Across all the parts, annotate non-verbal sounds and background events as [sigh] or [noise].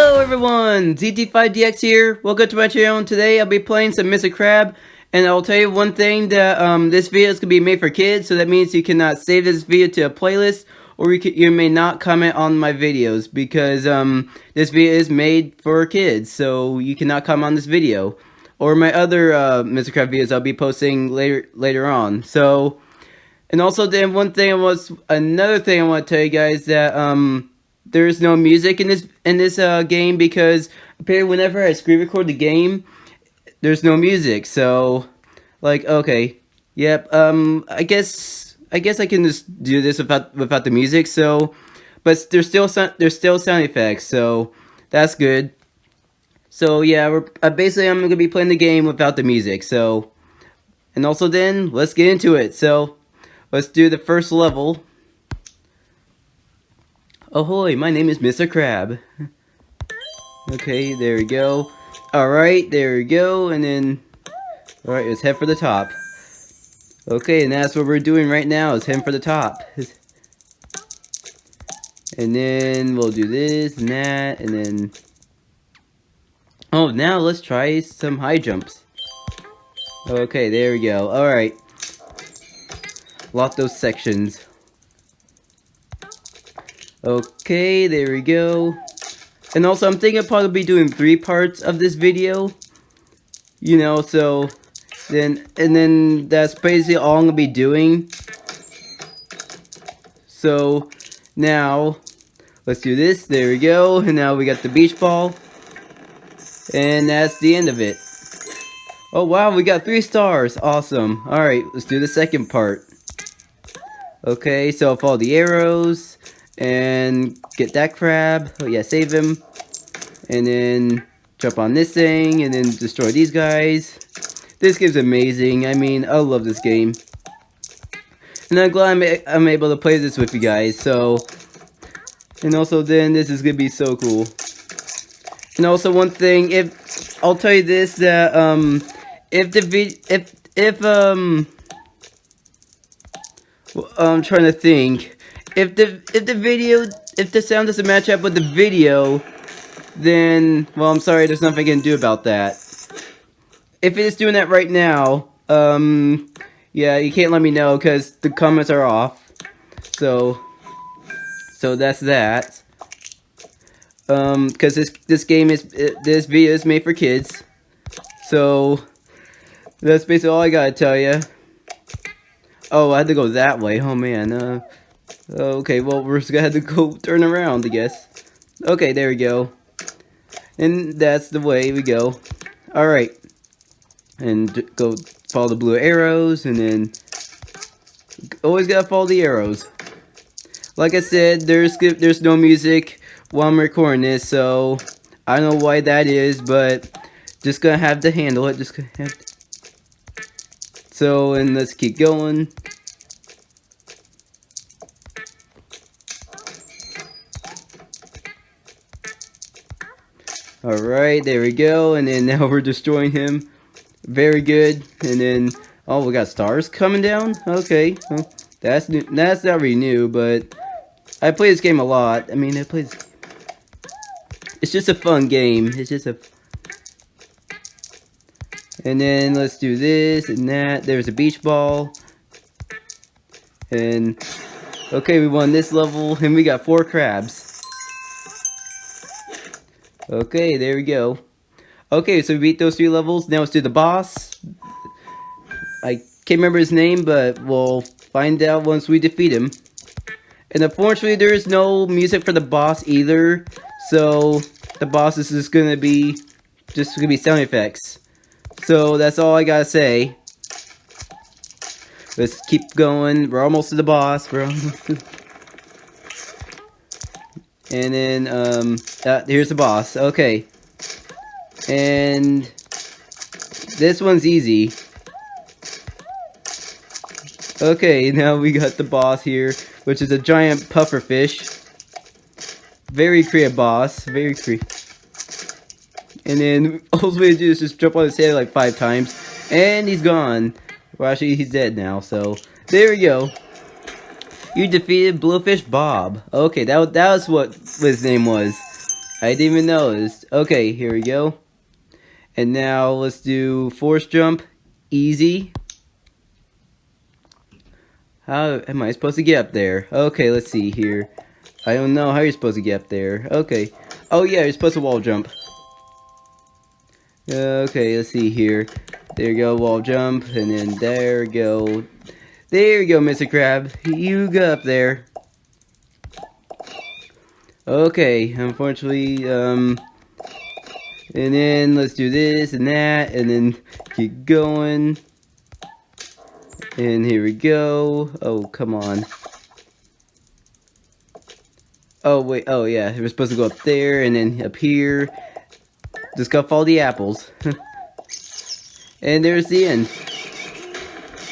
Hello everyone, ZT5DX here. Welcome to my channel. Today I'll be playing some Mr. Crab. And I'll tell you one thing that um, this video is to be made for kids. So that means you cannot save this video to a playlist. Or you, can, you may not comment on my videos. Because um, this video is made for kids. So you cannot comment on this video. Or my other uh, Mr. Crab videos I'll be posting later later on. So, and also then one thing was, another thing I want to tell you guys that um, there's no music in this in this uh, game because apparently whenever I screen record the game, there's no music. So, like, okay, yep. Um, I guess I guess I can just do this without without the music. So, but there's still some there's still sound effects. So that's good. So yeah, we're uh, basically I'm gonna be playing the game without the music. So, and also then let's get into it. So, let's do the first level. Ahoy, my name is Mr. Crab. Okay, there we go. Alright, there we go, and then... Alright, let's head for the top. Okay, and that's what we're doing right now, is heading for the top. And then we'll do this and that, and then... Oh, now let's try some high jumps. Okay, there we go. Alright. Lock those sections. Okay, there we go. And also, I'm thinking I'll probably be doing three parts of this video. You know, so then, and then that's basically all I'm gonna be doing. So, now, let's do this. There we go. And now we got the beach ball. And that's the end of it. Oh wow, we got three stars. Awesome. Alright, let's do the second part. Okay, so follow the arrows and get that crab. Oh yeah, save him. And then jump on this thing and then destroy these guys. This game's amazing. I mean, I love this game. And I'm glad I'm, I'm able to play this with you guys. So, and also then this is gonna be so cool. And also one thing, if I'll tell you this that um, if the if if um, well, I'm trying to think if the if the video if the sound doesn't match up with the video, then well I'm sorry, there's nothing I can do about that. If it is doing that right now, um yeah, you can't let me know because the comments are off. So so that's that. Um, because this this game is this video is made for kids. So that's basically all I gotta tell you. Oh, I had to go that way. Oh man. Uh, Okay, well, we're just gonna have to go turn around, I guess. Okay, there we go. And that's the way we go. Alright. And go follow the blue arrows, and then... Always gotta follow the arrows. Like I said, there's there's no music while I'm recording this, so... I don't know why that is, but... Just gonna have to handle it, just gonna have to... So, and let's keep going. Alright, there we go. And then now [laughs] we're destroying him. Very good. And then, oh, we got stars coming down? Okay. Well, that's new. That's not really new, but I play this game a lot. I mean, I play this... It's just a fun game. It's just a... And then let's do this and that. There's a beach ball. And... Okay, we won this level, and we got four crabs. Okay, there we go. Okay, so we beat those three levels. Now let's do the boss. I can't remember his name, but we'll find out once we defeat him. And unfortunately, there is no music for the boss either. So, the boss is just gonna be, just gonna be sound effects. So, that's all I gotta say. Let's keep going. We're almost to the boss. We're almost to and then, um, uh, here's the boss. Okay. And this one's easy. Okay, [laughs] now we got the boss here, which is a giant puffer fish. Very creative boss. Very creative. And then [laughs] all we do is just jump on his head like five times. And he's gone. Well, actually, he's dead now, so there we go. You defeated Blowfish Bob. Okay, that, that was what his name was. I didn't even notice. Okay, here we go. And now let's do force jump. Easy. How am I supposed to get up there? Okay, let's see here. I don't know how you're supposed to get up there. Okay. Oh yeah, you're supposed to wall jump. Okay, let's see here. There you go, wall jump, and then there go. There you go, Mr. Crab. You go up there. Okay, unfortunately, um... And then let's do this and that, and then keep going. And here we go. Oh, come on. Oh, wait. Oh, yeah. We're supposed to go up there and then up here. Just gotta follow the apples. [laughs] and there's the end.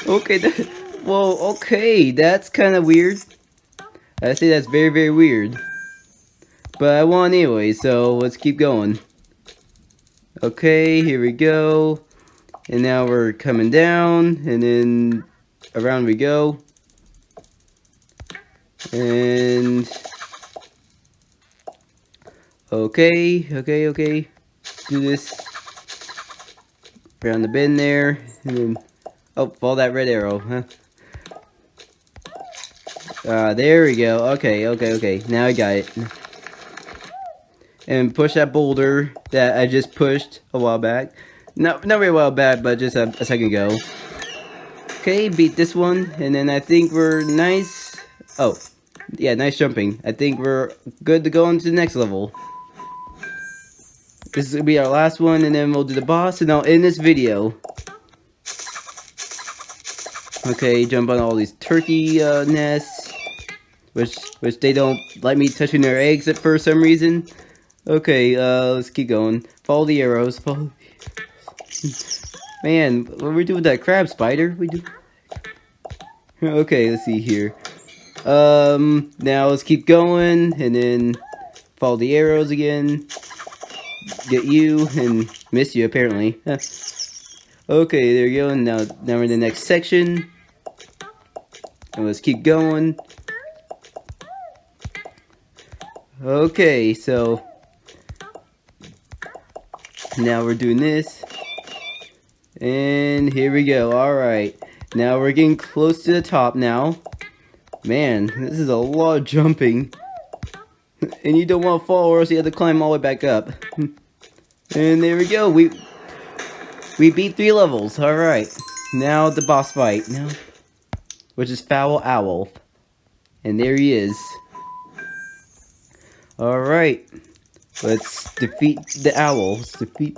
Okay. [laughs] That, well, okay. That's kind of weird. I say that's very, very weird. But I won anyway, so let's keep going. Okay, here we go. And now we're coming down, and then around we go. And... Okay, okay, okay. Do this. Around the bend there, and then... Oh, follow that red arrow, huh? Uh, there we go. Okay, okay, okay. Now I got it and push that boulder that I just pushed a while back. No, not very well back, but just a, a second ago. Okay, beat this one, and then I think we're nice. Oh, yeah, nice jumping. I think we're good to go on to the next level. This is gonna be our last one, and then we'll do the boss, and I'll end this video. Okay, jump on all these turkey uh, nests, which which they don't like me touching their eggs for some reason. Okay, uh, let's keep going. Follow the arrows. Follow [laughs] Man, what we doing with that crab spider? We do. [laughs] Okay, let's see here. Um, now let's keep going, and then follow the arrows again. Get you, and miss you, apparently. [laughs] okay, there you go, now, now we're in the next section. And let's keep going. Okay, so now we're doing this. And here we go. Alright. Now we're getting close to the top now. Man, this is a lot of jumping. And you don't want to fall or else you have to climb all the way back up. [laughs] And there we go. We we beat three levels. Alright. Now the boss fight. Now which is Foul Owl. And there he is. Alright. Let's defeat the owl. Let's defeat...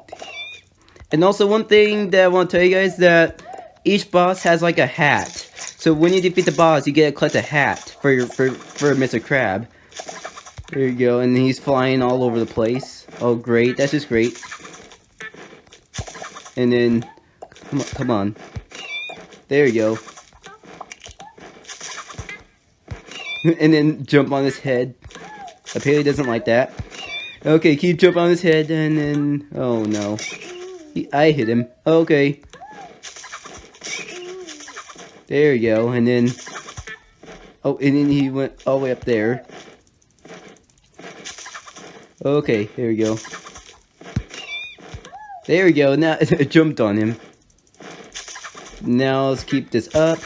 And also one thing that I want to tell you guys that each boss has like a hat. So when you defeat the boss, you get to collect a hat for your for for Mr. Crab. There you go, and he's flying all over the place. Oh great, that's just great. And then come on, come on. There you go. [laughs] and then jump on his head. Apparently doesn't like that. Okay, keep jump on his head, and then... Oh, no. He, I hit him. Okay. There you go, and then... Oh, and then he went all the way up there. Okay, there we go. There we go, now [laughs] it jumped on him. Now let's keep this up.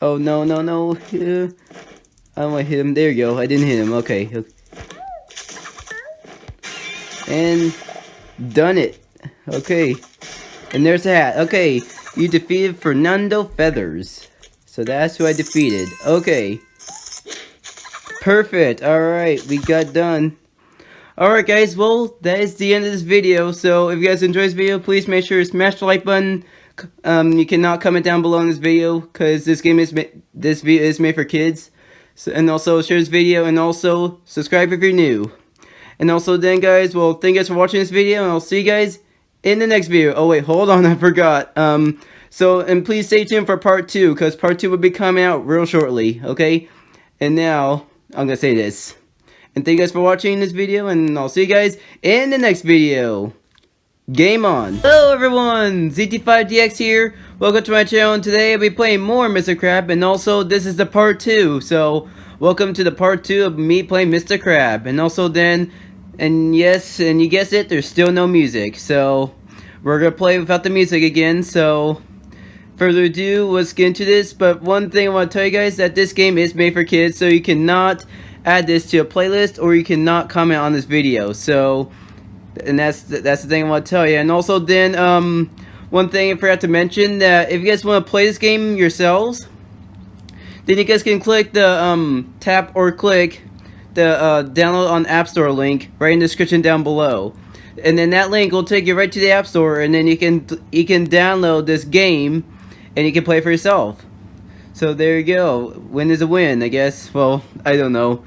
Oh, no, no, no. Yeah. I don't want to hit him. There you go. I didn't hit him. Okay. And done it. Okay. And there's the hat. Okay. You defeated Fernando Feathers. So that's who I defeated. Okay. Perfect. Alright. We got done. Alright guys, well, that is the end of this video. So if you guys enjoyed this video, please make sure to smash the like button. Um, you cannot comment down below in this video because this game is this video is made for kids. And also share this video and also subscribe if you're new. And also then guys, well thank you guys for watching this video and I'll see you guys in the next video. Oh wait, hold on, [laughs] I forgot. Um, so, and please stay tuned for part 2, because part 2 will be coming out real shortly, okay? And now, I'm gonna say this. And thank you guys for watching this video, and I'll see you guys in the next video. Game on! Hello everyone, ZT5DX here. Welcome to my channel, and today I'll be playing more Mr. Crab, and also this is the part 2, so welcome to the part 2 of me playing Mr. Crab. And also then, And yes, and you guessed it, there's still no music. So, we're gonna play without the music again, so... Further ado, let's get into this. But one thing I want to tell you guys, that this game is made for kids, so you cannot add this to a playlist, or you cannot comment on this video. So, and that's that's the thing I want to tell you. And also then, um, one thing I forgot to mention, that if you guys want to play this game yourselves, then you guys can click the um, tap or click the uh, download on App Store link right in the description down below. And then that link will take you right to the App Store and then you can you can download this game and you can play for yourself. So there you go. Win is a win, I guess. Well, I don't know.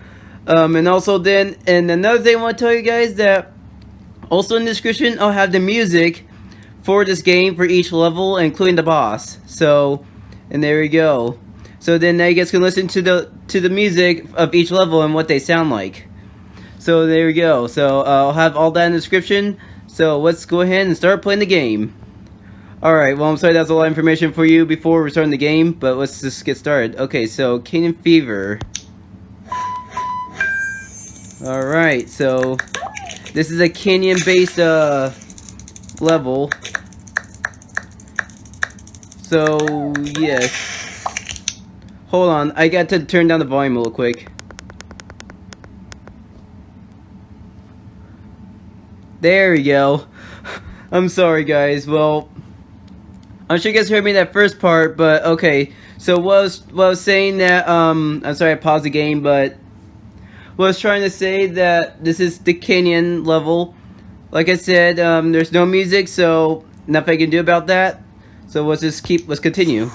Um, and also then, and another thing I want to tell you guys that also in the description I'll have the music for this game for each level, including the boss. So, and there we go. So then now you guys can listen to the to the music of each level and what they sound like. So there we go. So uh, I'll have all that in the description. So let's go ahead and start playing the game. Alright, well I'm sorry that's a lot of information for you before we start the game, but let's just get started. Okay, so Canyon Fever. Alright, so this is a canyon based uh, level. So, yes. Hold on, I got to turn down the volume little quick. There we go. [laughs] I'm sorry guys, well, I'm sure you guys heard me that first part, but okay. So what I was, what I was saying that, um, I'm sorry I paused the game, but was trying to say that this is the canyon level. Like I said, um, there's no music, so nothing I can do about that. So let's just keep, let's continue.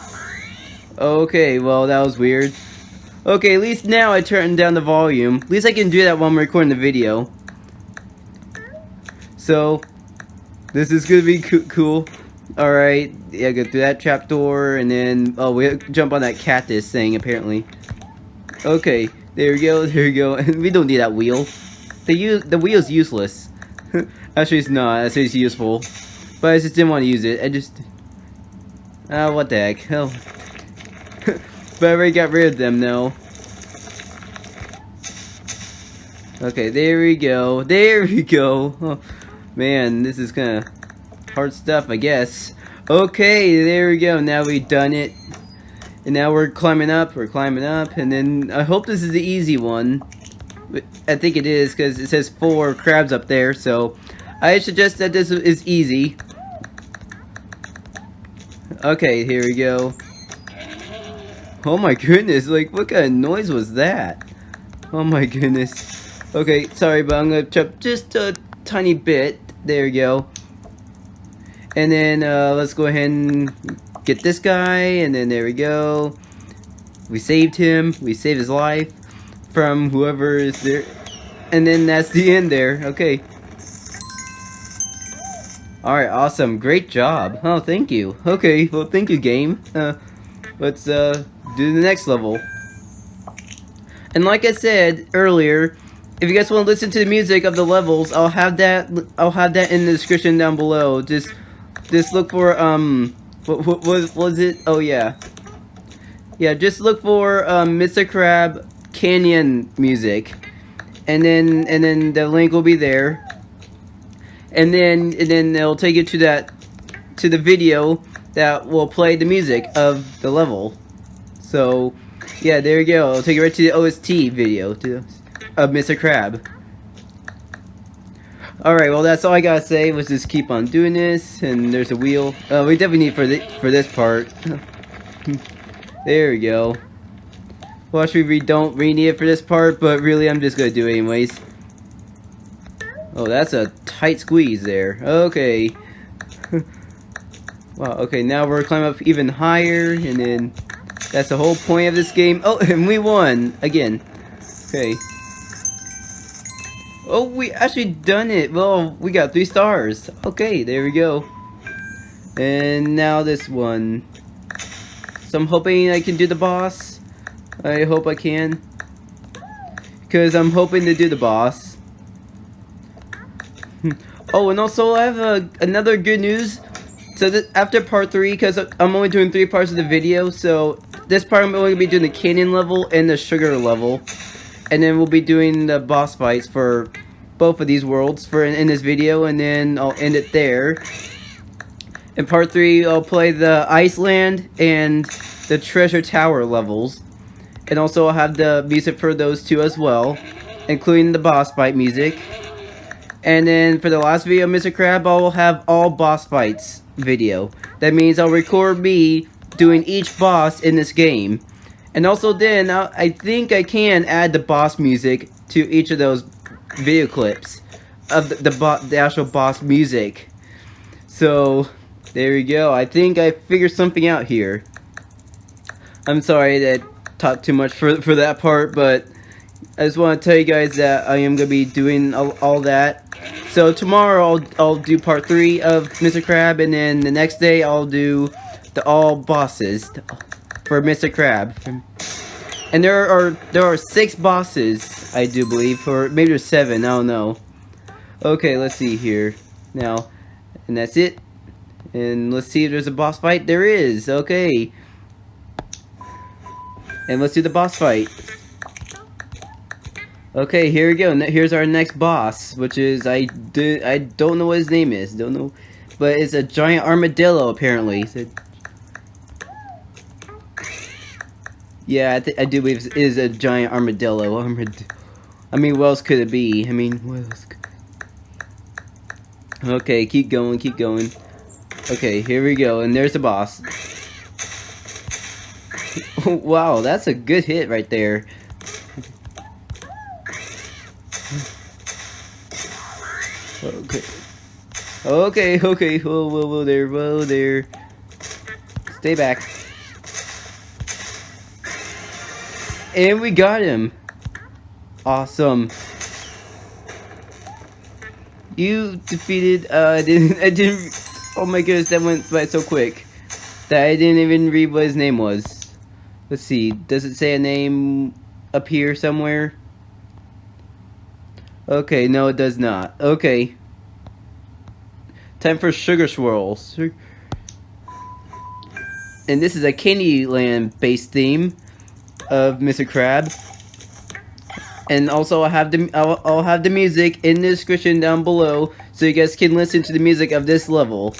Okay, well, that was weird. Okay, at least now I turned down the volume. At least I can do that while I'm recording the video. So, this is gonna be co cool. Alright, yeah, go through that trapdoor, and then, oh, we jump on that cactus thing, apparently. Okay, there we go, there we go. [laughs] we don't need that wheel. The, the wheel's useless. [laughs] Actually, it's not. Actually, it's useful. But I just didn't want to use it. I just... Ah, uh, what the heck. Hell, [laughs] but I already got rid of them now. Okay, there we go. There we go. Oh, man, this is kind of hard stuff, I guess. Okay, there we go. Now we've done it. And now we're climbing up. We're climbing up. And then I hope this is the easy one. I think it is because it says four crabs up there. So I suggest that this is easy. Okay, here we go. Oh my goodness, like what kind of noise was that? Oh my goodness. Okay, sorry, but I'm gonna chop just a tiny bit. There we go. And then uh, let's go ahead and get this guy, and then there we go. We saved him. We saved his life from whoever is there. And then that's the end there. Okay. Alright, awesome. Great job. Oh, thank you. Okay, well, thank you, game. Uh, let's, uh, do the next level. And like I said earlier, if you guys want to listen to the music of the levels, I'll have that. I'll have that in the description down below. Just, just look for um, what, what was was it? Oh yeah, yeah. Just look for um, Mr. Crab Canyon music, and then and then the link will be there. And then and then it'll take you to that to the video that will play the music of the level. So, yeah, there you go. I'll take you right to the OST video to, of Mr. Crab. Alright, well that's all I gotta say. Let's just keep on doing this. And there's a wheel. Uh, we definitely need for, the, for this part. [laughs] there we go. Well, actually, we don't really need it for this part, but really, I'm just gonna do it anyways. Oh, that's a tight squeeze there. Okay. [laughs] wow, okay, now we're climbing up even higher, and then that's the whole point of this game. Oh, [laughs] and we won! Again. Okay. Oh, we actually done it! Well, we got three stars. Okay, there we go. And now this one. So I'm hoping I can do the boss. I hope I can. Because I'm hoping to do the boss. [laughs] oh, and also I have a, another good news. So after part 3, because I'm only doing 3 parts of the video, so this part I'm only going to be doing the canyon level and the sugar level. And then we'll be doing the boss fights for both of these worlds for in, in this video, and then I'll end it there. In part 3, I'll play the Iceland and the Treasure Tower levels. And also I'll have the music for those two as well, including the boss fight music. And then for the last video, Mr. Crab, I'll have all boss fights video. That means I'll record me doing each boss in this game. And also then, uh, I'll, think I can add the boss music to each of those video clips of the, the, the actual boss music. So, there we go. I think I figured something out here. I'm sorry that I talked too much for, for that part, but I just want to tell you guys that I am going to be doing all, all, that. So tomorrow I'll, I'll do part 3 of Mr. Crab, and then the next day I'll do the all bosses for Mr. Crab. And there are there are six bosses, I do believe, or maybe there's seven, I don't know. Okay, let's see here. Now, and that's it. And let's see if there's a boss fight. There is, okay. And let's do the boss fight. Okay, here we go. Here's our next boss, which is I do I don't know what his name is. Don't know, but it's a giant armadillo apparently. Yeah, I, I do believe it is a giant armadillo. Armad I mean, what else could it be? I mean, what else? Okay, keep going, keep going. Okay, here we go, and there's the boss. [laughs] wow, that's a good hit right there. Okay. Okay, okay, whoa, whoa, whoa there, whoa there. Stay back. And we got him. Awesome. You defeated, uh, I didn't, [laughs] I didn't, oh my goodness, that went by so quick. That I didn't even read what his name was. Let's see. Does it say a name up here somewhere? Okay, no it does not. Okay. Time for Sugar Swirls. And this is a Candyland based theme of Mr. Crab. And also I'll have the I'll, I'll have the music in the description down below so you guys can listen to the music of this level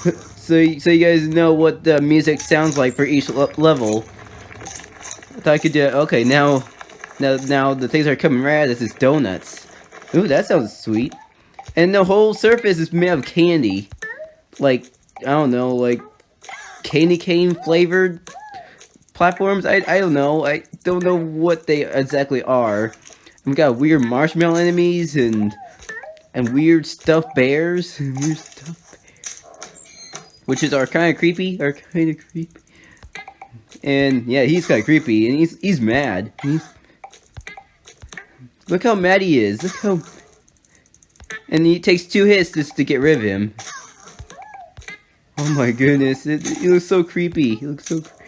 [laughs] so so you guys know what the music sounds like for each le level. I thought I could do it. Okay, now, now, now the things are coming right This is donuts. Ooh, that sounds sweet. And the whole surface is made of candy. Like, I don't know, like, candy cane flavored platforms? I, I don't know. I don't know what they exactly are. We got weird marshmallow enemies and and weird stuffed bears. [laughs] weird stuffed which is are kind of creepy, are kind of creepy. And yeah, he's kind of creepy, and he's he's mad. He's look how mad he is. Look how, and he takes two hits just to get rid of him. Oh my goodness, it, he looks so creepy. He looks so creepy.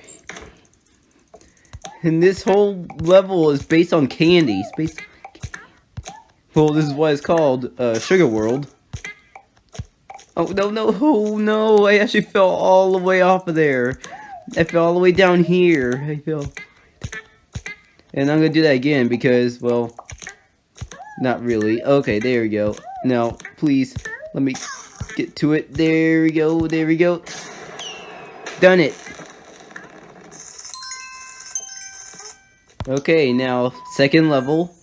And this whole level is based on candy. It's based. Well, this is why it's called, uh, Sugar World. Oh, no, no, oh, no, I actually fell all the way off of there. I fell all the way down here. I fell. And I'm gonna do that again because, well, not really. Okay, there we go. Now, please, let me get to it. There we go, there we go. Done it. Okay, now, second level.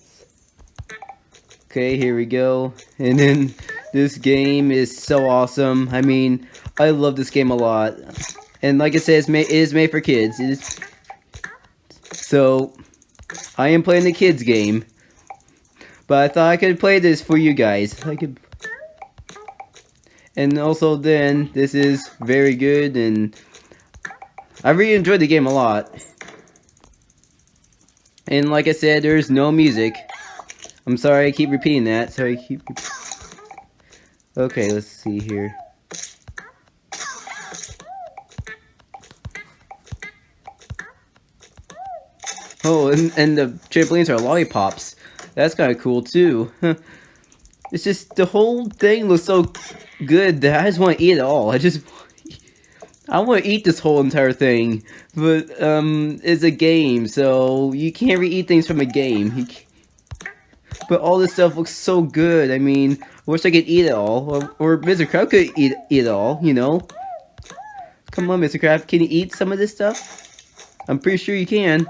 Okay, here we go. [laughs] And then this game is so awesome. I mean, I love this game a lot. And like I said, it's made, it is made for kids. So, I am playing the kids game. But I thought I could play this for you guys. I could... And also then, this is very good and I really enjoyed the game a lot. And like I said, there's no music. I'm sorry I keep repeating that. Sorry I keep Okay, let's see here. Oh, and, and the trampolines are lollipops. That's kind of cool, too. [laughs] it's just, the whole thing looks so good that I just want to eat it all. I just... I want to eat this whole entire thing. But, um, it's a game, so you can't re-eat things from a game. But all this stuff looks so good. I mean, I wish I could eat it all. Or, or Mr. Crab could eat, it all, you know? Come on, Mr. Crab. Can you eat some of this stuff? I'm pretty sure you can.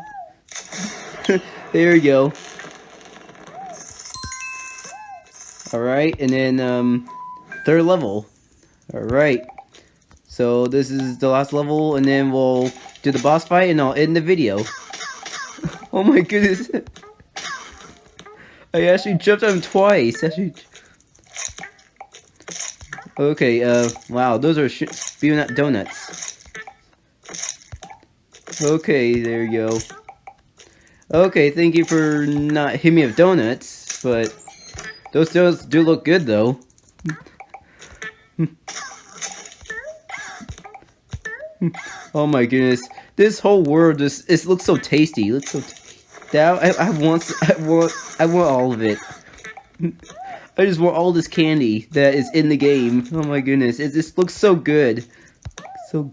[laughs] there you go. Alright, and then, um, third level. Alright. So, this is the last level, and then we'll do the boss fight, and I'll end the video. [laughs] oh my goodness. [laughs] I actually jumped on him twice. [laughs] Actually... Okay, uh, wow, those are spewing donuts. Okay, there you go. Okay, thank you for not hitting me with donuts, but those donuts do look good, though. Oh my goodness, this whole world just it looks so tasty. It looks so. That I, I want I want I want all of it. I just want all this candy that is in the game. Oh my goodness, it just looks so good. So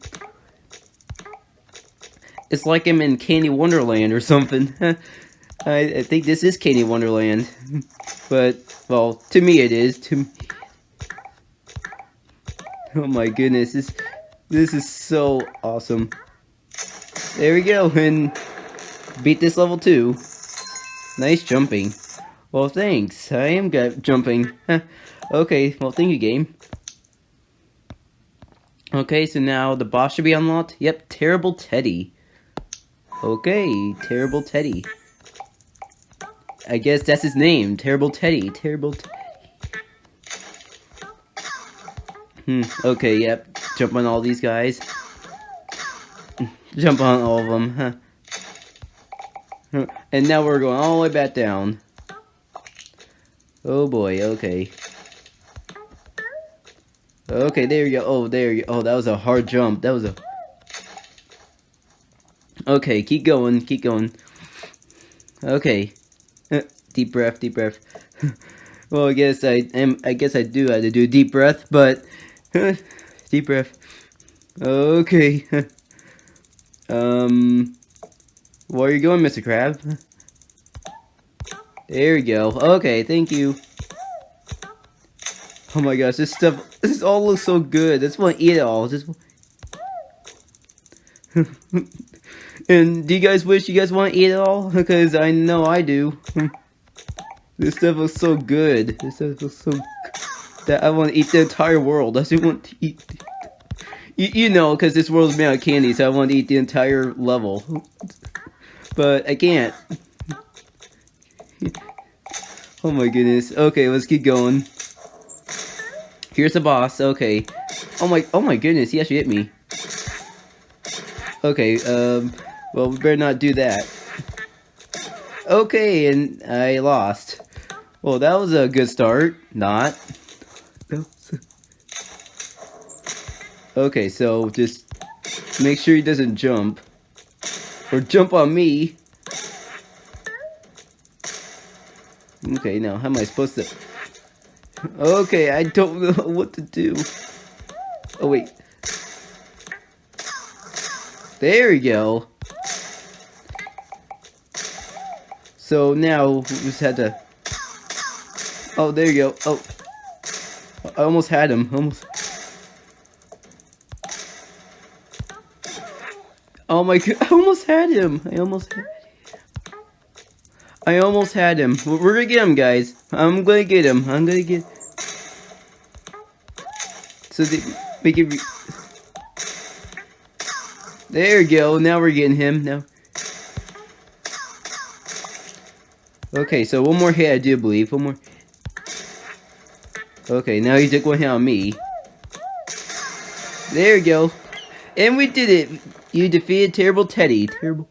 it's like I'm in Candy Wonderland or something. [laughs] I, I think this is Candy Wonderland. [laughs] But, well, to me it is. To me. Oh my goodness, this, this is so awesome. There we go, and beat this level too. Nice jumping. Well, thanks. I am good jumping. okay, well, thank you, game. Okay, so now the boss should be unlocked. Yep, Terrible Teddy. Okay, Terrible Teddy. I guess that's his name. Terrible Teddy. Terrible Teddy. Hmm, okay, yep. Jump on all these guys. Jump on all of them, huh? And now we're going all the way back down. Oh boy, okay. Okay, there you go. Oh, there you go. Oh, that was a hard jump. That was a... Okay, keep going, keep going. Okay. deep breath, deep breath. [laughs] well, I guess I am. I guess I do have to do a deep breath, but [laughs] deep breath. Okay. [laughs] um, where are you going, Mr. Crab? There you go. Okay, thank you. Oh my gosh, this stuff, this all looks so good. I just want to eat it all. Just. [laughs] and do you guys wish you guys want to eat it all? Because I know I do. this stuff looks so good. This stuff looks so that I want to eat the entire world. I just want to eat. You, you know, because this world is made out of candy, so I want to eat the entire level. But I can't. oh my goodness. Okay, let's keep going. Here's the boss. Okay. Oh my. Oh my goodness. He actually hit me. Okay. Um. Well, we better not do that. Okay, and I lost. Well, that was a good start. Not. Okay, so just make sure he doesn't jump. Or jump on me. Okay, now how am I supposed to... Okay, I don't [laughs] know what to do. Oh, wait. There we go. So now, we just had to... Oh, there you go. Oh. I almost had him. Almost. Oh my god, [laughs] I almost had him. I almost had him. I almost had him. We're gonna get him, guys. I'm gonna get him. I'm gonna get... So they make it... There you go. Now we're getting him. Now... Okay, so one more hit, I do believe. One more... Okay, now he took one hit on me. There you go. And we did it. You defeated Terrible Teddy. Terrible.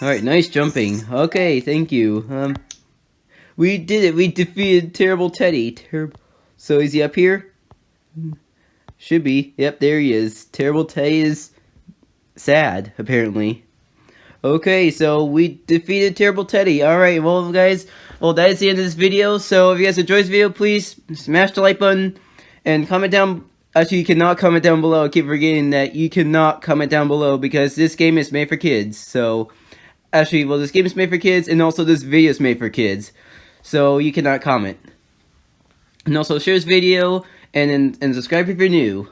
Alright, nice jumping. Okay, thank you. Um, we did it. We defeated Terrible Teddy. Terrible. So is he up here? Should be. Yep, there he is. Terrible Teddy is sad, apparently. Okay, so we defeated Terrible Teddy. Alright, well, guys, well, that is the end of this video. So if you guys enjoyed this video, please smash the like button and comment down Actually, you cannot comment down below. I keep forgetting that you cannot comment down below because this game is made for kids. So, Actually, well, this game is made for kids, and also this video is made for kids. So you cannot comment. And also share this video, and, and, and subscribe if you're new.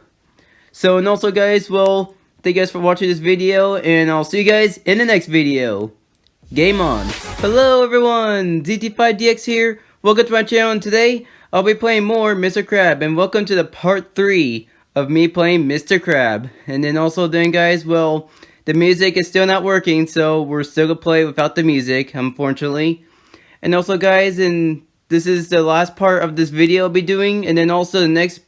So, and also guys, well, thank you guys for watching this video, and I'll see you guys in the next video. Game on. Hello everyone, ZT5DX here. Welcome to my channel, and today, I'll be playing more Mr. Crab, and welcome to the part 3 of me playing Mr. Crab. And then also then guys, well, the music is still not working, so we're still gonna play without the music, unfortunately. And also guys, and this is the last part of this video I'll be doing, and then also the next,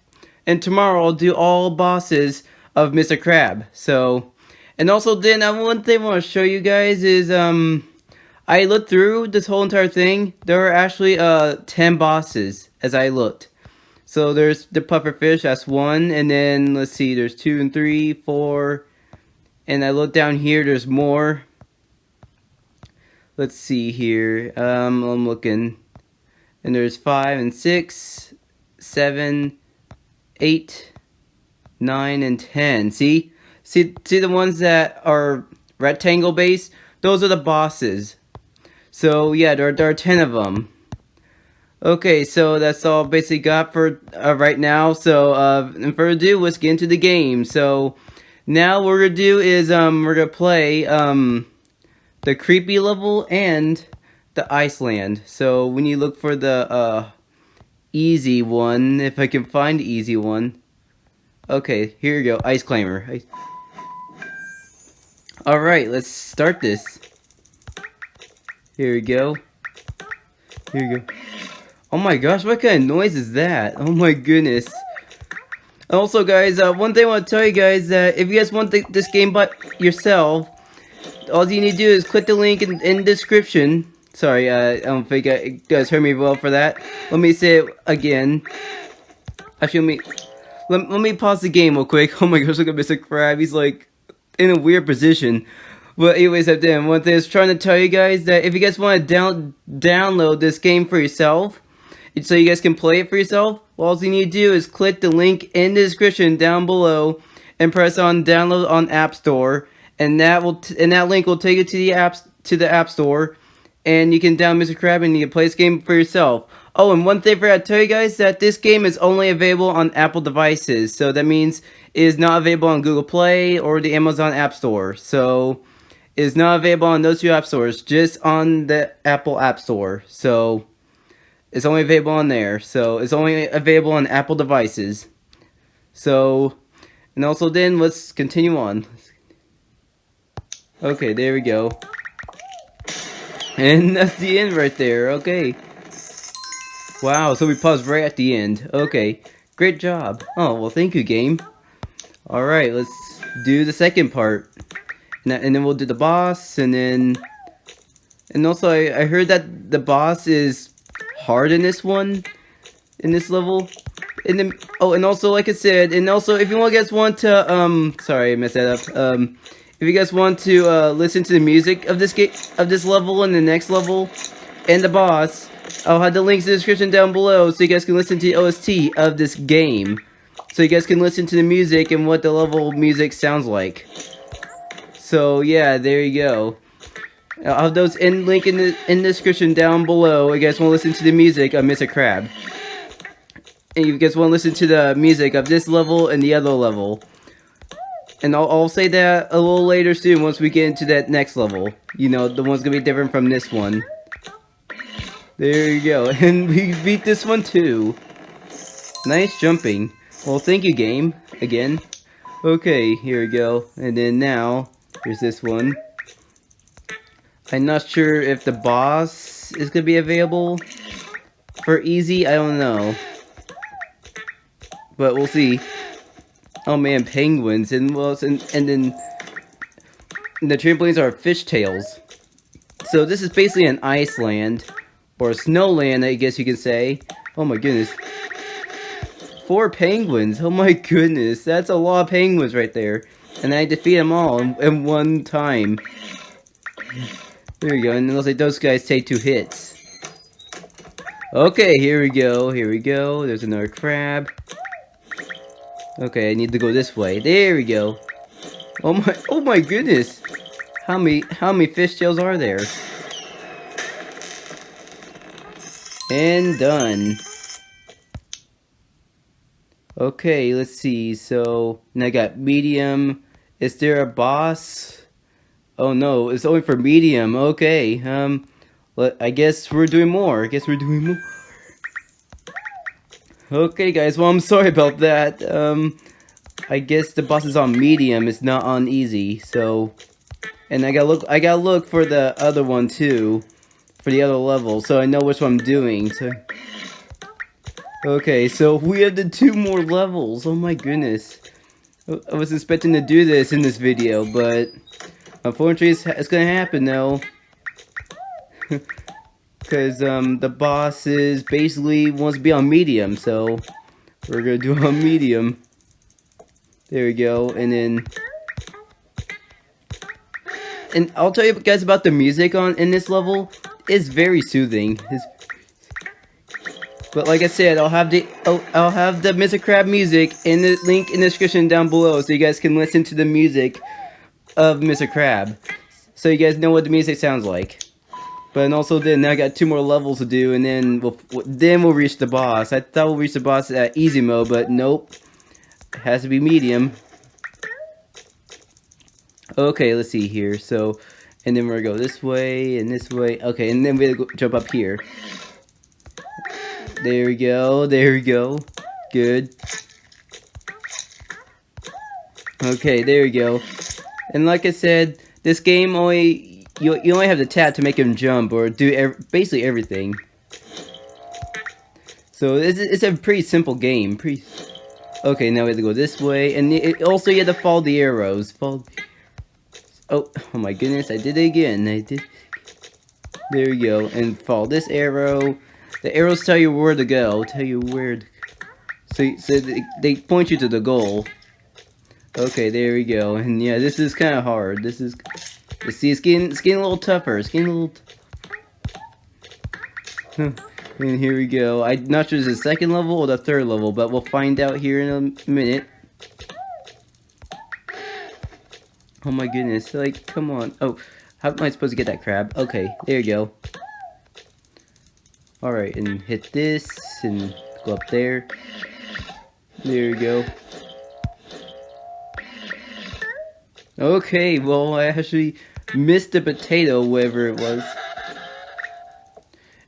and tomorrow I'll do all bosses of Mr. Crab. So, and also then uh, one thing I want to show you guys is, um, I looked through this whole entire thing. There are actually, uh, 10 bosses as I looked. So there's the pufferfish, that's one, and then let's see, there's two and three, four, and I look down here, there's more. Let's see here, um, I'm looking, and there's five and six, seven, eight, nine, and ten. See, see, see the ones that are rectangle based. Those are the bosses. So yeah, there, there are ten of them. Okay, so that's all basically got for uh, right now. So, uh, and further ado, let's get into the game. So, now what we're gonna do is, um, we're gonna play, um, the creepy level and the Iceland. So, when you look for the, uh, easy one, if I can find easy one. Okay, here you go, Ice Climber. Alright, let's start this. Here we go. Here we go. Oh my gosh, what kind of noise is that? Oh my goodness. Also guys, uh, one thing I want to tell you guys that if you guys want this game but yourself, all you need to do is click the link in, in the description. Sorry, uh, I don't think uh, you guys heard me well for that. Let me say it again. Actually, let me, let, let me pause the game real quick. [laughs] Oh my gosh, look at Mr. Crab. He's like in a weird position. But anyways, I did one thing is trying to tell you guys that if you guys want to down download this game for yourself, so you guys can play it for yourself, well, all you need to do is click the link in the description down below and press on download on App Store, and that will and that link will take you to the apps to the App Store, and you can download Mr. Crab and you can play this game for yourself. Oh, and one thing I forgot to tell you guys that this game is only available on Apple devices, so that means it is not available on Google Play or the Amazon App Store. So is not available on those two app stores, just on the Apple App Store. So it's only available on there. So it's only available on Apple devices. So, and also then let's continue on. Okay, there we go. And [laughs] that's the end right there. Okay. Wow, so we paused right at the end. Okay. Great job. Oh, well thank you, game. Alright, let's do the second part. And, then we'll do the boss, and then... And also, I, I heard that the boss is hard in this one, in this level. And then, oh, and also, like I said, and also, if you guys want to, um, sorry, I messed that up. Um, if you guys want to uh, listen to the music of this game, of this level and the next level, and the boss, I'll have the links in the description down below so you guys can listen to the OST of this game. So you guys can listen to the music and what the level music sounds like. So yeah, there you go. I'll have those in link in the in the description down below. If you guys want to listen to the music of Mr. Crab. And you guys want to listen to the music of this level and the other level. And I'll, I'll say that a little later soon once we get into that next level. You know, the one's gonna be different from this one. There you go. [laughs] And we beat this one too. Nice jumping. Well, thank you, game. Again. Okay, here we go. And then now, here's this one. I'm not sure if the boss is gonna be available for easy. I don't know, but we'll see. Oh man, penguins and well, and and then the trampolines are fishtails. So this is basically an Iceland or a snowland, I guess you can say. Oh my goodness. Four penguins. Oh my goodness. That's a lot of penguins right there. And I defeat them all in, in one time. There we go, and it looks like those guys take two hits. Okay, here we go, here we go. There's another crab. Okay, I need to go this way. There we go. Oh my, oh my goodness. How many how many fish tails are there? And done. Okay, let's see. So, I got medium. Is there a boss? Oh no, it's only for medium. Okay, um, I guess we're doing more. I guess we're doing more. Okay, guys, well, I'm sorry about that. Um, I guess the boss is on medium. It's not on easy, so... And I gotta look, I gotta look for the other one, too. For the other level, so I know which one I'm doing, so... Okay, so we have the two more levels. Oh my goodness. I was expecting to do this in this video, but unfortunately it's, it's gonna happen though. [laughs] Because um, the boss is basically wants to be on medium, so we're gonna do on medium. There we go, and then... And I'll tell you guys about the music on in this level. It's very soothing. It's but like I said, I'll have the I'll, I'll have the Mr. Crab music in the link in the description down below, so you guys can listen to the music of Mr. Crab, so you guys know what the music sounds like. But and also then I got two more levels to do, and then we'll then we'll reach the boss. I thought we'll reach the boss at easy mode, but nope, it has to be medium. Okay, let's see here. So, and then we're gonna go this way and this way. Okay, and then we're gonna jump up here. There we go, there we go. Good. Okay, there we go. And like I said, this game only, you, you only have to tap to make him jump or do ev basically everything. So it's, it's a pretty simple game. Pretty. Okay, now we have to go this way, and it, also you have to follow the arrows. Follow. Oh, oh my goodness! I did it again. I did. There we go, and follow this arrow, the arrows tell you where to go, tell you where to... So, so they, they point you to the goal. Okay, there we go. And yeah, this is kind of hard. This is... You see, it's getting, it's getting a little tougher. It's getting a little... and here we go. I'm not sure it's the second level or the third level, but we'll find out here in a minute. Oh my goodness, like, come on. Oh, how am I supposed to get that crab? Okay, there you go. Alright, and hit this, and go up there. There we go. Okay, well, I actually missed the potato, whatever it was.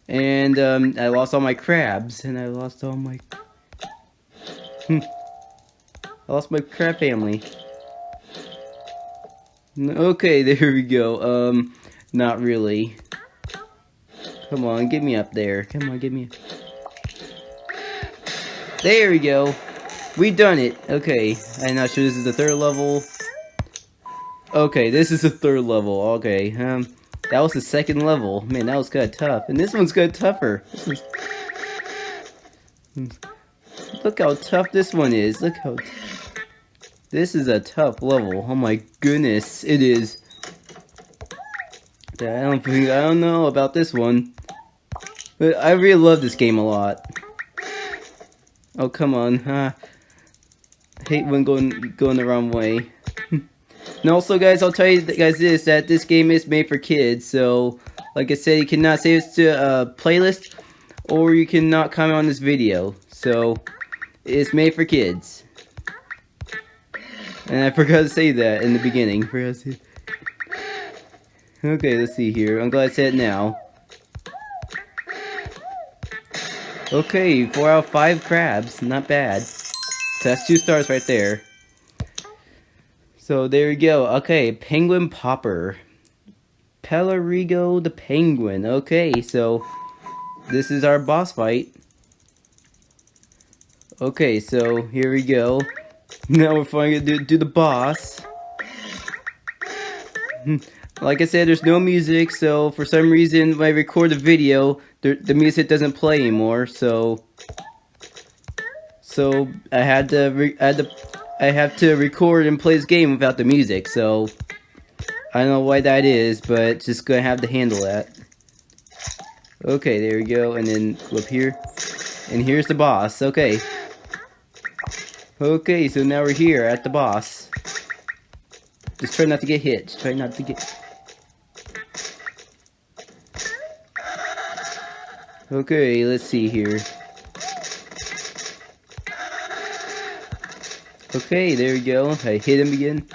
And, um, I lost all my crabs, and I lost all my... Hmm. I lost my crab family. Okay, [laughs] there we go. Um, not really. Come on, get me up there. Come on, get me. There we go. We done it. Okay, I'm not sure this is the third level. Okay, this is the third level. Okay, um, that was the second level. Man, that was kind of tough. And this one's kind of tougher. Look how tough this one is. Look how... This is a tough level. Oh my goodness, it is. I don't think, I don't know about this one. But I really love this game a lot. Oh, come on. Huh? hate when going going the wrong way. [laughs] and also, guys, I'll tell you guys this, that this game is made for kids. So, like I said, you cannot save this to a playlist, or you cannot comment on this video. So, it's made for kids. And I [laughs] forgot to say that in the beginning. [laughs] Okay, let's see here. I'm glad I said it now. Okay, 4 out of 5 crabs. Not bad. So that's 2 stars right there. So there we go. Okay, Penguin Popper. Pelarigo the Penguin. Okay, so this is our boss fight. Okay, so here we go. [laughs] Now we're finally gonna do, do the boss. [laughs] Like I said, there's no music, so for some reason when I record the video, the, the music doesn't play anymore, so... So, I had to, I had to, I have to record and play this game without the music, so... I don't know why that is, but just gonna have to handle that. Okay, there we go, and then up here. And here's the boss, okay. Okay, so now we're here at the boss. Just try not to get hit. Just try not to get... Okay, let's see here. Okay, there we go. I hit him again.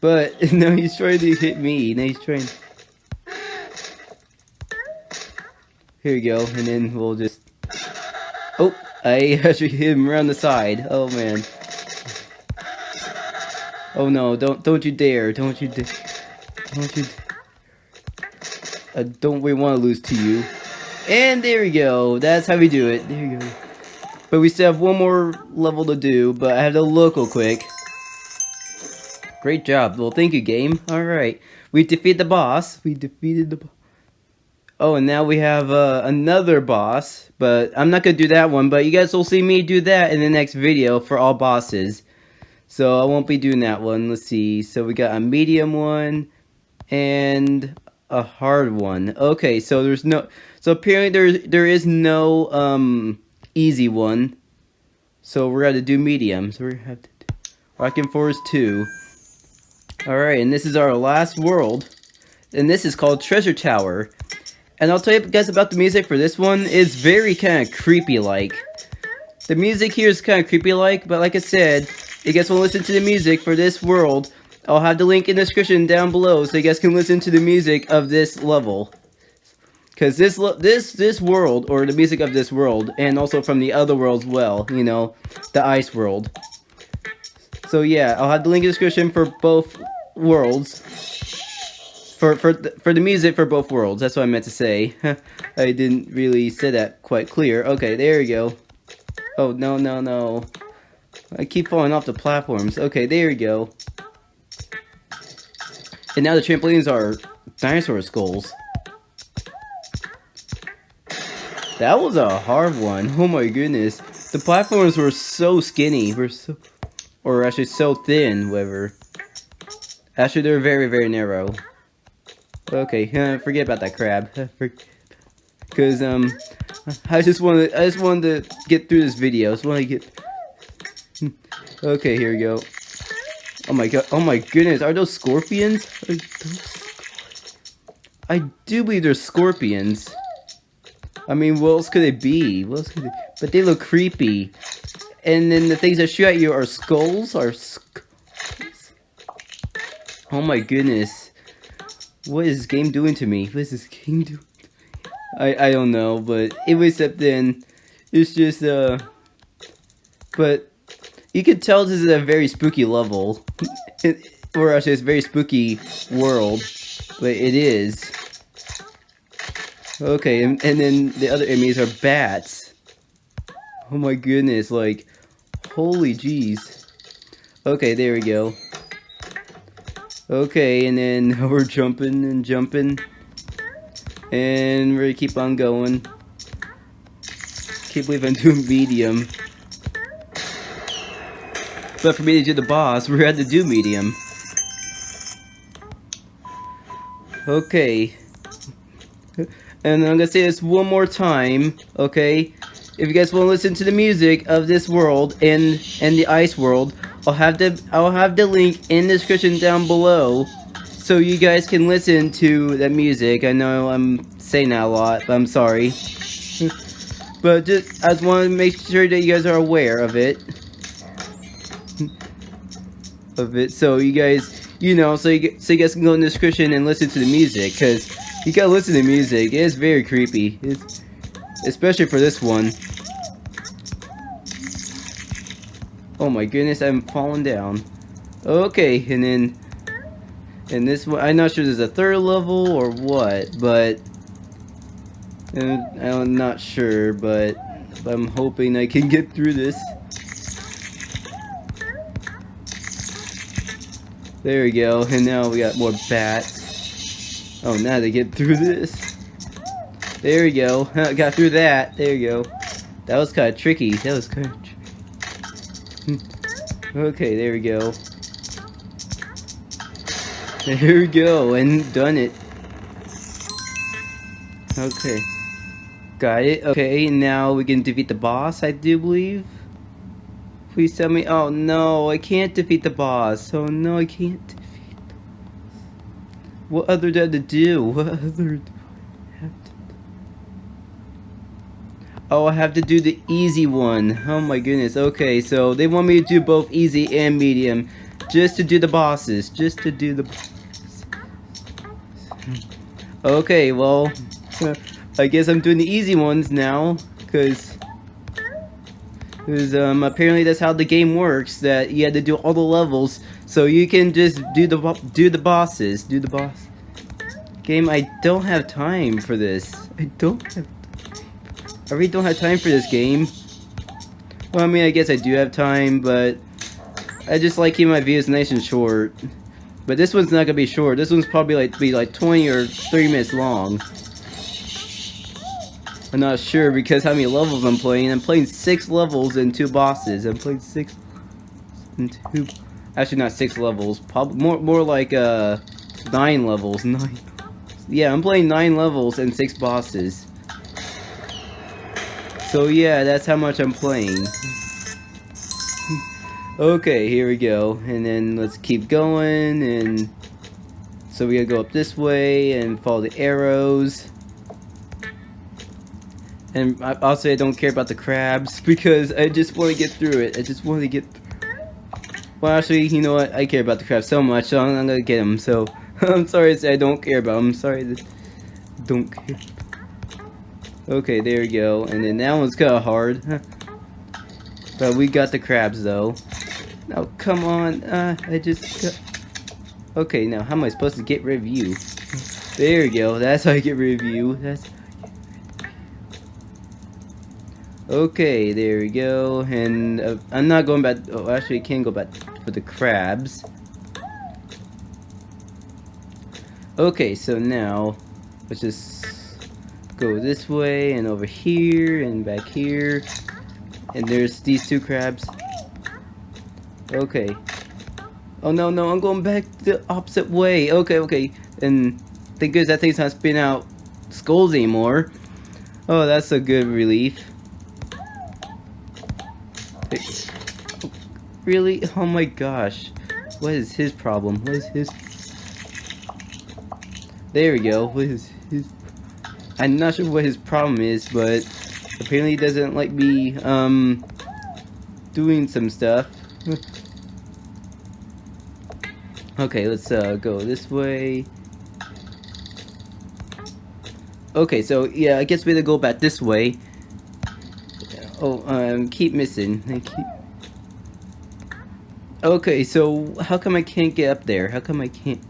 But, [laughs] now he's trying to hit me. Now he's trying... Here we go, and then we'll just... Oh, I [laughs] actually hit him around the side. Oh, man. Oh, no, don't don't you dare. Don't you dare. Don't you I don't really want to lose to you. And there we go. That's how we do it. There you go. But we still have one more level to do, but I have to look real quick. Great job. Well, thank you, game. Alright. We defeated the boss. We defeated the boss. Oh, and now we have uh, another boss, but I'm not going to do that one, but you guys will see me do that in the next video for all bosses. So I won't be doing that one. Let's see. So we got a medium one and a hard one. Okay, so there's no so apparently there there is no um easy one. So we're gonna do medium. So we have to do Rocking Forest 2. Alright, and this is our last world. And this is called Treasure Tower. And I'll tell you guys about the music for this one. It's very kind of creepy like. The music here is kind of creepy like, but like I said, you guys will listen to the music for this world I'll have the link in the description down below so you guys can listen to the music of this level. Because this this this world, or the music of this world, and also from the other worlds well, you know, the ice world. So yeah, I'll have the link in the description for both worlds. For, for, for the music for both worlds, that's what I meant to say. [laughs] I didn't really say that quite clear. Okay, there we go. Oh, no, no, no. I keep falling off the platforms. Okay, there we go. And now the trampolines are dinosaur skulls. That was a hard one. Oh my goodness. The platforms were so skinny. Were so, or actually so thin, whatever. Actually, they're very, very narrow. Okay, [laughs] forget about that crab. [laughs] Because, um, I just wanted, I just wanted to get through this video. I just want to get... Okay, here we go. Oh my god, oh my goodness, are those scorpions? Are those... I do believe they're scorpions. I mean, what else could they be? What else could they... But they look creepy. And then the things that shoot at you are skulls? Are skulls? Oh my goodness. What is this game doing to me? What is this game doing I, I don't know, but it was up then. It's just, uh... But you can tell this is a very spooky level. [laughs] or actually, it's a very spooky world. But it is. Okay, and, and then the other enemies are bats. Oh my goodness, like, holy jeez. Okay, there we go. Okay, and then [laughs] we're jumping and jumping. And we're gonna keep on going. Can't believe I'm doing medium. But for me to do the boss, we had to do medium. Okay. And I'm gonna say this one more time, okay? If you guys want to listen to the music of this world and and the ice world, I'll have the I'll have the link in the description down below, so you guys can listen to the music. I know I'm saying that a lot, but I'm sorry. [laughs] but just I just want to make sure that you guys are aware of it of it. So you guys you know so you, so you guys can go in the description and listen to the music because you gotta listen to music. It's very creepy. It's, especially for this one. Oh my goodness I'm falling down. Okay and then and this one I'm not sure there's a third level or what but uh, I'm not sure but I'm hoping I can get through this There we go, and now we got more bats. Oh, now they get through this. There we go, got through that. There you go. That was kind of tricky. That was kind of tricky. Hmm. Okay, there we go. There we go, and done it. Okay. Got it. Okay, now we can defeat the boss, I do believe. Please tell me. Oh no, I can't defeat the boss. Oh no, I can't defeat the boss. What other did I have to do? [laughs] What other do I have to do? Oh, I have to do the easy one. Oh my goodness. Okay, so they want me to do both easy and medium. Just to do the bosses. Just to do the bosses. Hmm. Okay, well, [laughs] I guess I'm doing the easy ones now. Because, because um, apparently that's how the game works. That you had to do all the levels. So you can just do the do the bosses. Do the boss. Game, I don't have time for this. I don't have I really don't have time for this game. Well, I mean, I guess I do have time, but I just like keeping my videos nice and short. But this one's not gonna be short. This one's probably like be like 20 or 30 minutes long. I'm not sure because how many levels I'm playing. I'm playing six levels and two bosses. I'm playing six and two. Actually, not six levels. Probably more more like uh nine levels. [laughs] Nine. Yeah, I'm playing nine levels and six bosses. So yeah, that's how much I'm playing. [laughs] okay, here we go. And then let's keep going and so we gotta go up this way and follow the arrows. And I, also I don't care about the crabs [laughs] because I just want to get through it. I just want to get Well actually, you know what? I care about the crabs so much, so I'm, I'm gonna get them. So [laughs] I'm sorry to say I don't care about them. I'm sorry that don't care. Okay, there we go. And then that one's kind of hard. but we got the crabs, though. Now, come on. Uh, I just got... Okay, now, how am I supposed to get rid of you? There we go. That's how I get rid of you. That's... Okay, there we go. And uh, I'm not going back... Oh, actually, I can go back for the crabs. Okay, so now... Let's just go this way and over here and back here. And there's these two crabs. Okay. Oh no, no, I'm going back the opposite way. Okay, okay. And thank goodness that thing's not spitting out skulls anymore. Oh, that's a good relief. Really? [laughs] Oh my gosh. What is his problem? What is his... There we go. What is his... I'm not sure what his problem is, but apparently he doesn't like me, um, doing some stuff. [laughs] okay, let's, uh, go this way. Okay, so, yeah, I guess we have to go back this way. Oh, um, keep missing. I keep... Okay, so, how come I can't get up there? How come I can't...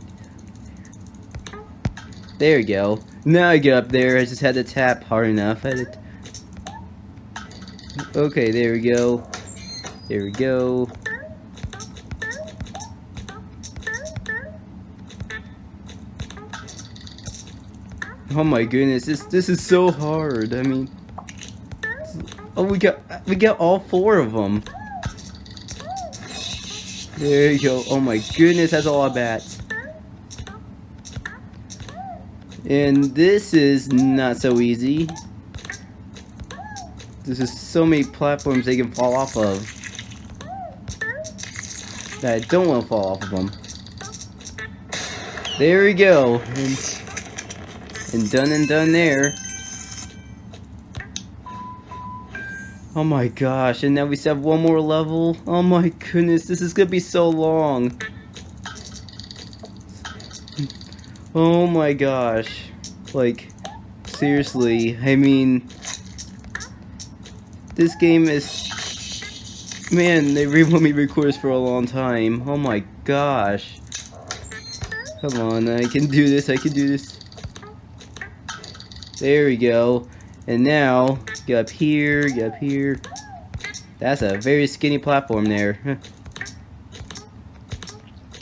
There we go. Now I get up there, I just had to tap hard enough. Okay, there we go. There we go. Oh my goodness, this this is so hard. I mean, oh we got we got all four of them. There you go. Oh my goodness, that's all I bats. And this is not so easy. This is so many platforms they can fall off of. That I don't want to fall off of them. There we go. And, and done and done there. Oh my gosh, and now we have one more level? Oh my goodness, this is gonna be so long. Oh my gosh. Like, seriously, I mean, this game is, man, they want me to record this for a long time. Oh my gosh. Come on, I can do this, I can do this. There we go. And now, get up here, get up here. That's a very skinny platform there. [laughs]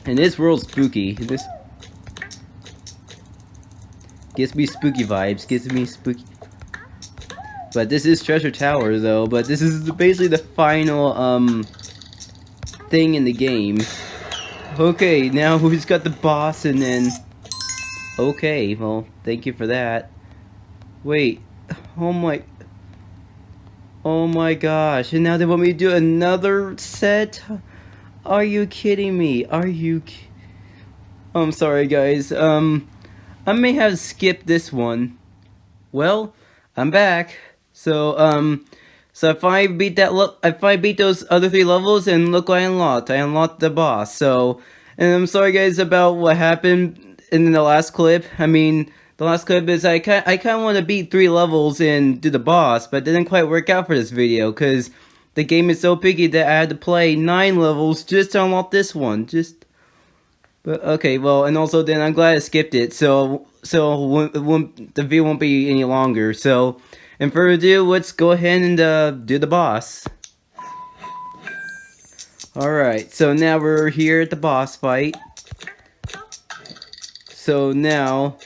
and this world's spooky. This Gives me spooky vibes. Gives me spooky. But this is Treasure Tower, though. But this is basically the final, um, thing in the game. Okay, now [laughs] who's got the boss and then... Okay, well, thank you for that. Wait. Oh my... Oh my gosh, and now they want me to do another set? Are you kidding me? Are you... I'm sorry, guys. Um... I may have skipped this one. Well, I'm back. So, um, so if I beat that, look, if I beat those other three levels, and look what I unlocked. I unlocked the boss. So, and I'm sorry guys about what happened in the last clip. I mean, the last clip is I kind I kind of want to beat three levels and do the boss, but it didn't quite work out for this video because the game is so picky that I had to play nine levels just to unlock this one. Just, but okay, well, and also then I'm glad I skipped it, so so it won't, the video won't be any longer. So, and further ado, let's go ahead and uh, do the boss. Alright, so now we're here at the boss fight. So now,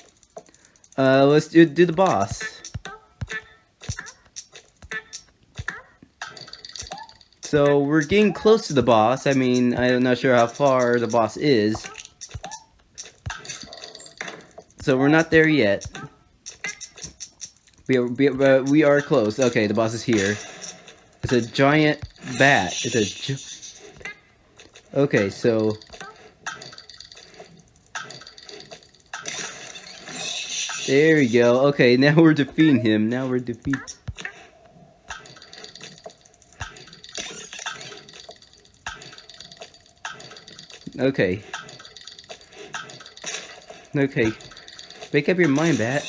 uh, let's do, do the boss. So we're getting close to the boss. I mean, I'm not sure how far the boss is. So we're not there yet. We are, we are close. Okay, the boss is here. It's a giant bat. It's a Okay, so... There we go. Okay, now we're defeating him. Now we're defeating... Okay. Okay. Make up your mind, Bat.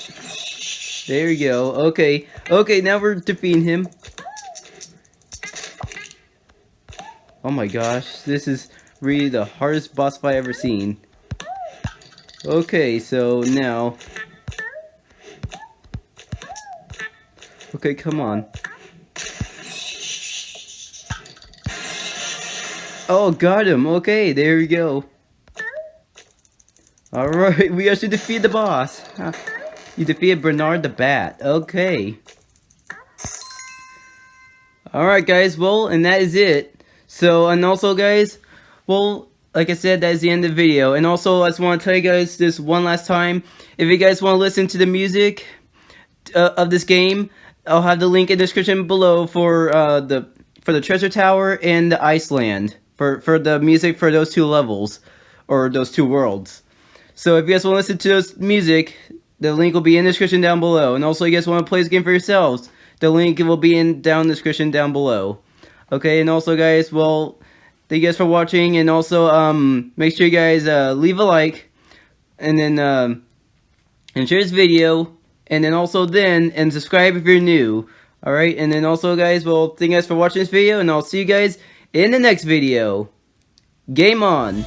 There we go. Okay. Okay, now we're defeating him. Oh my gosh, this is really the hardest boss fight I've ever seen. Okay, so now... Okay, come on. Oh, got him. Okay, there we go. Alright, we actually defeat the boss. You defeated Bernard the Bat. Okay. Alright, guys. Well, and that is it. So, and also guys, well, like I said, that is the end of the video. And also, I just want to tell you guys this one last time. If you guys want to listen to the music uh, of this game, I'll have the link in the description below for uh, the for the Treasure Tower and the Iceland. For, for the music for those two levels. Or those two worlds. So if you guys want to listen to this music, the link will be in the description down below. And also, you guys want to play this game for yourselves, the link will be in down the description down below. Okay, and also guys, well, thank you guys for watching, and also, um, make sure you guys, uh, leave a like, and then, um, and share this video, and then also then, and subscribe if you're new, alright, and then also guys, well, thank you guys for watching this video, and I'll see you guys in the next video. Game on!